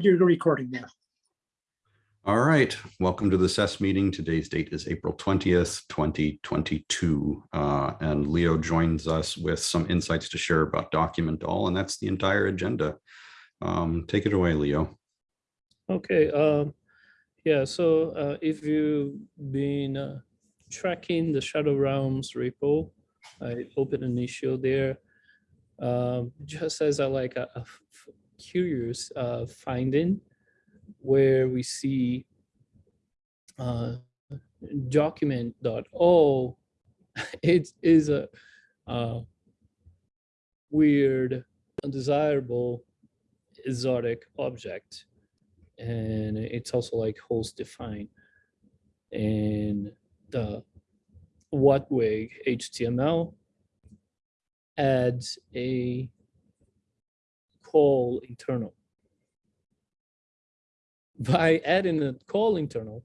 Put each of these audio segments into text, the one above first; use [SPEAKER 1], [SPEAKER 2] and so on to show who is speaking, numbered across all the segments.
[SPEAKER 1] you're the recording now.
[SPEAKER 2] All right, welcome to the SES meeting. Today's date is April 20th, 2022. Uh, and Leo joins us with some insights to share about Document All, and that's the entire agenda. Um, take it away, Leo.
[SPEAKER 3] Okay, um, yeah, so uh, if you've been uh, tracking the Shadow Realms repo, I opened an issue there. Um, just as a like a, a f- curious uh, finding where we see uh, document.all, it is a uh, weird, undesirable, exotic object and it's also like host defined. And the WHATWG HTML adds a call internal. By adding a call internal,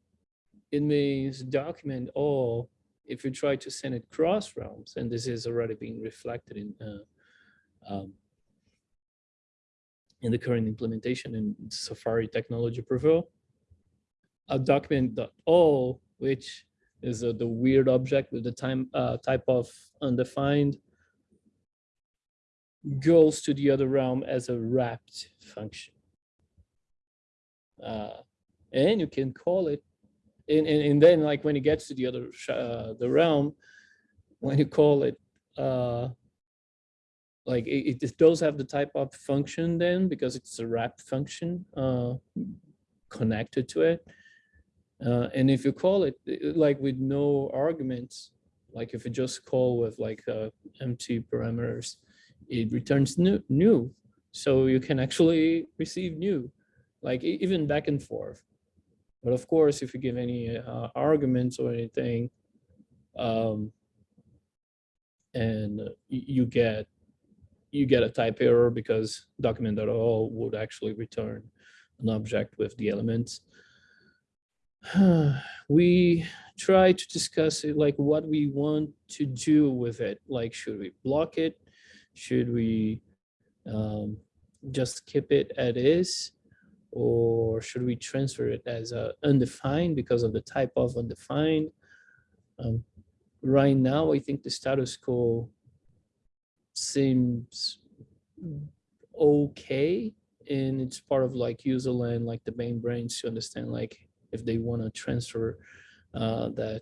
[SPEAKER 3] it means document all if you try to send it cross realms, and this is already being reflected in uh, um, in the current implementation in Safari Technology Preview. A document.all, which is uh, the weird object with the time uh, type of undefined, goes to the other realm as a wrapped function. Uh, and you can call it, and, and, and then like when it gets to the other uh, the realm, when you call it uh, like it, it does have the type of function then because it's a wrap function uh, connected to it. Uh, and if you call it like with no arguments, like if you just call with like uh, empty parameters, it returns null, null. So you can actually receive null, like even back and forth. But of course, if you give any uh, arguments or anything, um, and you get you get a type error because document.all would actually return an object with the elements. we try to discuss it like what we want to do with it. Like, should we block it? Should we um, just keep it as is? Or should we transfer it as undefined because of the type of undefined? Um, right now, I think the status quo seems okay and it's part of like user land like the membranes to understand like if they want to transfer uh, that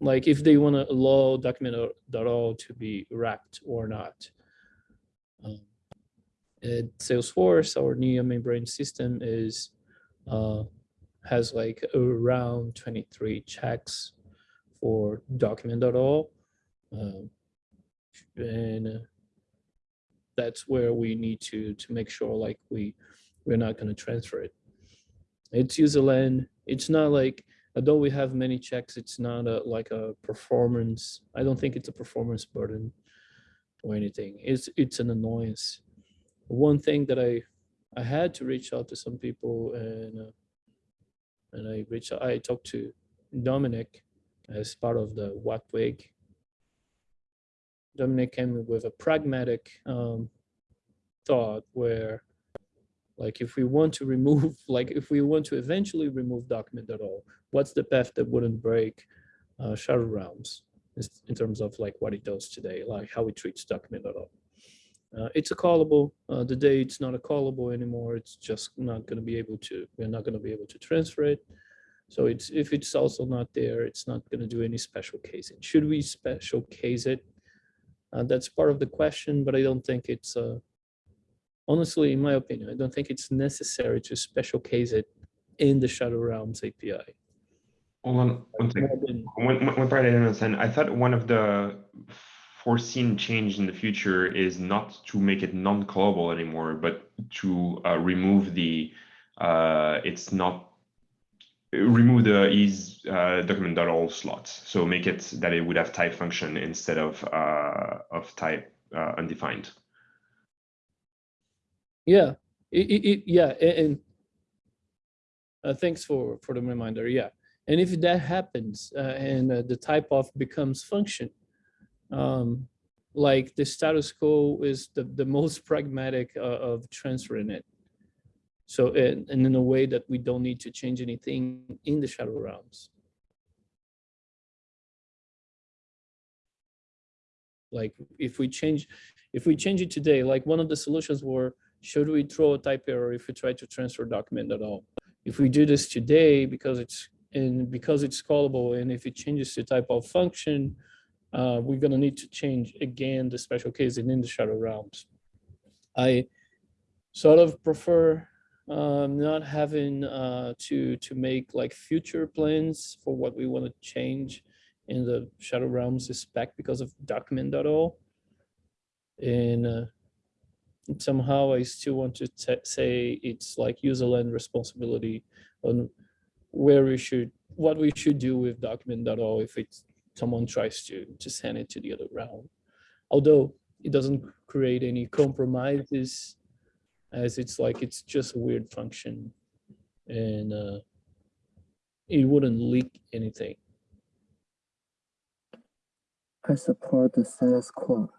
[SPEAKER 3] like if they want to allow document.all to be wrapped or not at salesforce our new membrane system is uh, has like around 23 checks for document.all um, and uh, that's where we need to to make sure like we we're not going to transfer it. It's user land it's not like although we have many checks it's not a like a performance i don't think it's a performance burden or anything. It's it's an annoyance one thing that i i had to reach out to some people and uh, and i reached i talked to dominic as part of the WHATWG Dominic came with a pragmatic um, thought where, like, if we want to remove, like, if we want to eventually remove document.all, what's the path that wouldn't break uh, Shadow Realms in terms of like what it does today, like how it treats document.all? Uh, it's a callable. Uh, the day it's not a callable anymore, it's just not going to be able to. We're not going to be able to transfer it. So it's if it's also not there, it's not going to do any special casing. Should we special case it? Uh, that's part of the question, but I don't think it's, uh, honestly, in my opinion, I don't think it's necessary to special case it in the Shadow Realms API.
[SPEAKER 4] Hold on one second.
[SPEAKER 3] More than-
[SPEAKER 4] One, one one part I didn't understand. I thought one of the foreseen change in the future is not to make it non-callable anymore, but to uh, remove the, uh, it's not, remove the is uh, document.all slots. So make it that it would have type function instead of uh, of type uh, undefined.
[SPEAKER 3] Yeah, it, it, it- yeah, and uh, thanks for, for the reminder, yeah. And if that happens uh, and the type of becomes function, um, like the status quo is the, the most pragmatic uh, of transferring it. So, and, and in a way that we don't need to change anything in the shadow realms. Like if we change, if we change it today, like one of the solutions were, should we throw a type error if we try to transfer document.all? If we do this today, because it's, and because it's callable, and if it changes the type of function, uh, we're gonna need to change again the special case and in the shadow realms. I sort of prefer um, not having uh, to to make like future plans for what we want to change in the shadow realms spec because of document.all. And uh, somehow I still want to say it's like user land responsibility on where we should, what we should do with document.all if it's someone tries to to send it to the other realm. Although it doesn't create any compromises as it's like it's just a weird function and uh, it wouldn't leak anything.
[SPEAKER 1] I support the status quo.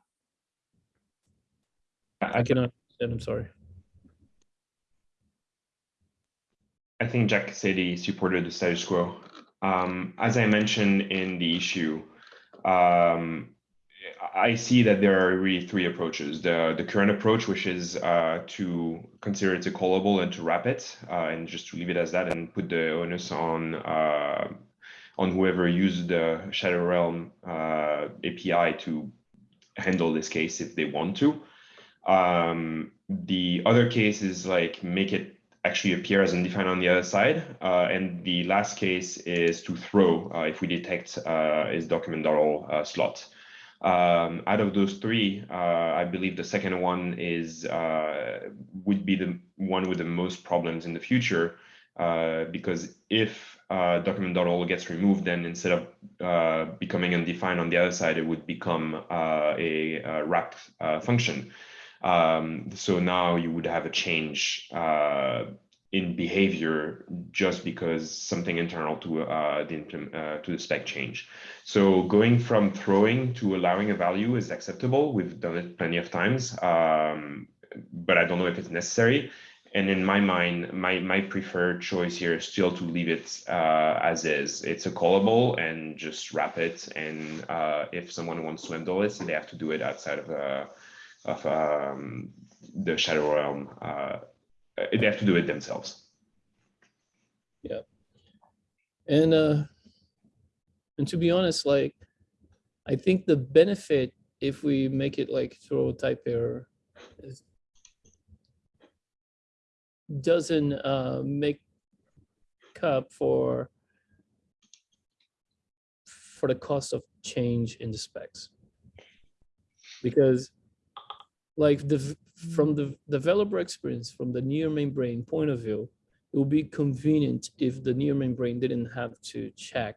[SPEAKER 3] I cannot, and I'm sorry.
[SPEAKER 4] I think Jack said he supported the status quo. Um, as I mentioned in the issue, um, I see that there are really three approaches. The the current approach, which is uh, to consider it a callable and to wrap it, uh, and just to leave it as that, and put the onus on uh, on whoever used the Shadow Realm uh, API to handle this case if they want to. Um, the other case is like make it actually appear as undefined on the other side. Uh, and the last case is to throw uh, if we detect uh, is document.all uh, slot. Um, out of those three, uh, I believe the second one is uh, would be the one with the most problems in the future, because if uh, document.all gets removed, then instead of becoming undefined on the other side, it would become a, a wrapped function. Um, so now you would have a change uh, in behavior just because something internal to uh, the uh, to the spec change. So going from throwing to allowing a value is acceptable. We've done it plenty of times, um, but I don't know if it's necessary. And in my mind, my my preferred choice here is still to leave it uh, as is. It's a callable and just wrap it. And uh, if someone wants to handle it, they have to do it outside of uh, of um, the shadow realm. Uh, they have to do it themselves. Yeah.
[SPEAKER 3] And uh, and to be honest, like I think the benefit if we make it like throw a type error doesn't uh, make up for for the cost of change in the specs because like the from the developer experience from the near membrane point of view it would be convenient if the near membrane didn't have to check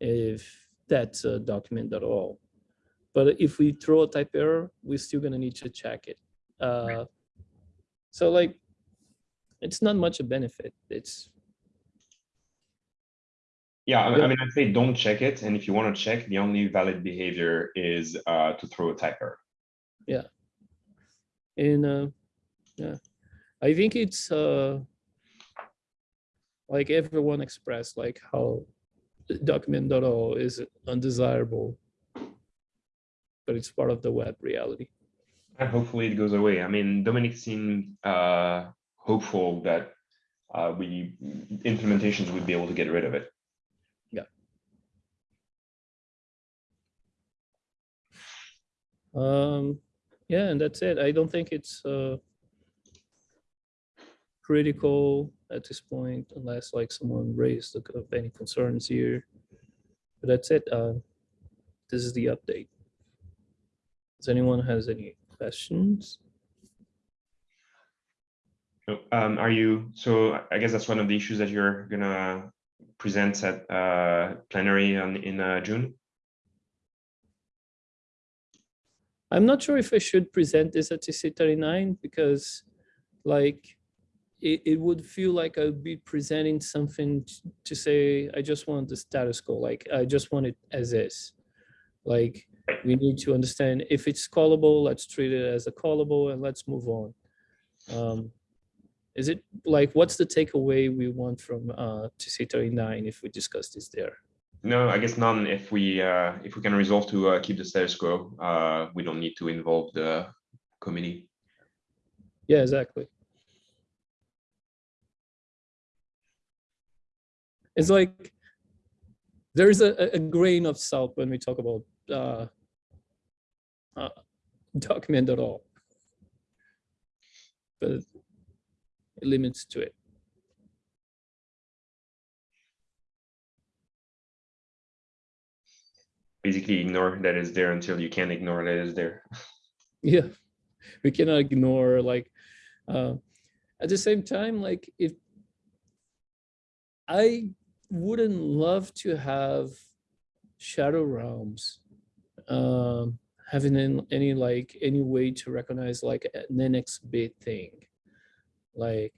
[SPEAKER 3] if that's a document.all. But if we throw a type error, we're still gonna need to check it. Uh, so like, it's not much a benefit. It's
[SPEAKER 4] Yeah, I, I mean, I'd say don't check it. And if you want to check, the only valid behavior is uh, to throw a typer.
[SPEAKER 3] In uh, yeah, I think it's uh, like everyone expressed like how document.all is undesirable, but it's part of the web reality.
[SPEAKER 4] And hopefully it goes away. I mean, Dominic seemed uh, hopeful that uh, we implementations would be able to get rid of it. Yeah.
[SPEAKER 3] Um, yeah, and that's it. I don't think it's uh critical at this point unless like someone raised any concerns here. But that's it. Uh, this is the update. Does anyone has any questions?
[SPEAKER 4] So, Um, are you, so I- I guess that's one of the issues that you're gonna present at uh, plenary on, in uh, June?
[SPEAKER 3] I'm not sure if I should present this at TC thirty-nine because like it, it would feel like I'd be presenting something to say, I just want the status quo, like I just want it as is. Like we need to understand if it's callable, let's treat it as a callable and let's move on. Um, Is it like, what's the takeaway we want from uh, TC thirty-nine if we discuss this there?
[SPEAKER 4] No, I guess none. If we uh, if we can resolve to uh, keep the status quo, uh, we don't need to involve the committee.
[SPEAKER 3] Yeah, exactly. It's like there's a, a- a grain of salt when we talk about uh, uh, document at all, but it limits to it.
[SPEAKER 4] Basically, ignore that is there until you can't ignore that is there.
[SPEAKER 3] Yeah, we cannot ignore like uh, at the same time, like if I wouldn't love to have shadow realms um having an- any like any way to recognize like an NX bit thing like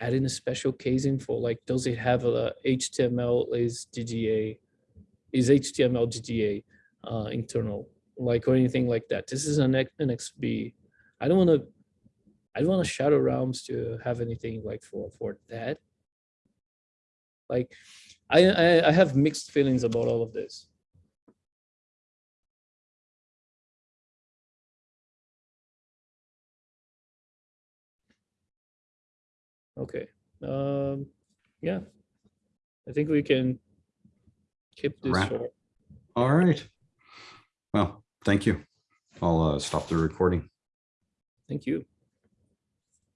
[SPEAKER 3] adding a special casing for like does it have a HTML is DDA is HTML DDA uh, internal like or anything like that. This is an X- NXB. I don't want to. I don't want Shadow Realms to have anything like for for that. Like, I I, I have mixed feelings about all of this. Okay. Um. Yeah. I think we can keep this
[SPEAKER 2] Wrap.
[SPEAKER 3] short.
[SPEAKER 2] All right. Well, thank you. I'll uh, stop the recording.
[SPEAKER 3] Thank you.